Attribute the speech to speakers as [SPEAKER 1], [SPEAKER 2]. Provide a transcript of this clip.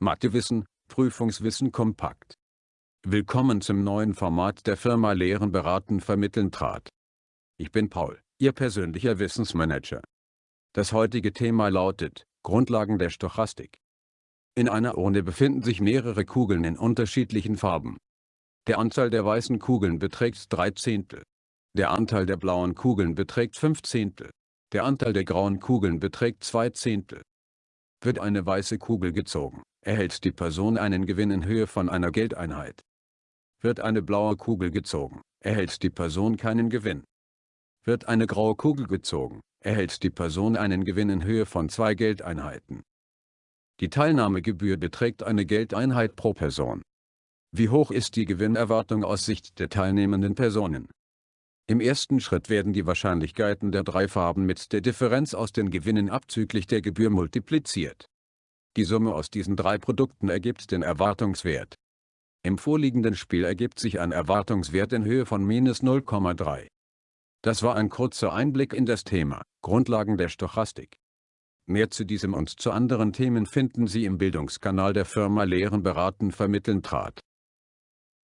[SPEAKER 1] Mathewissen, Prüfungswissen kompakt. Willkommen zum neuen Format der Firma Lehren beraten vermitteln trat. Ich bin Paul, Ihr persönlicher Wissensmanager. Das heutige Thema lautet, Grundlagen der Stochastik. In einer Urne befinden sich mehrere Kugeln in unterschiedlichen Farben. Der Anteil der weißen Kugeln beträgt 3 Zehntel. Der Anteil der blauen Kugeln beträgt 5 Zehntel. Der Anteil der grauen Kugeln beträgt 2 Zehntel. Wird eine weiße Kugel gezogen, erhält die Person einen Gewinn in Höhe von einer Geldeinheit. Wird eine blaue Kugel gezogen, erhält die Person keinen Gewinn. Wird eine graue Kugel gezogen, erhält die Person einen Gewinn in Höhe von zwei Geldeinheiten. Die Teilnahmegebühr beträgt eine Geldeinheit pro Person. Wie hoch ist die Gewinnerwartung aus Sicht der teilnehmenden Personen? Im ersten Schritt werden die Wahrscheinlichkeiten der drei Farben mit der Differenz aus den Gewinnen abzüglich der Gebühr multipliziert. Die Summe aus diesen drei Produkten ergibt den Erwartungswert. Im vorliegenden Spiel ergibt sich ein Erwartungswert in Höhe von minus 0,3. Das war ein kurzer Einblick in das Thema, Grundlagen der Stochastik. Mehr zu diesem und zu anderen Themen finden Sie im Bildungskanal der Firma Lehren beraten vermitteln trat.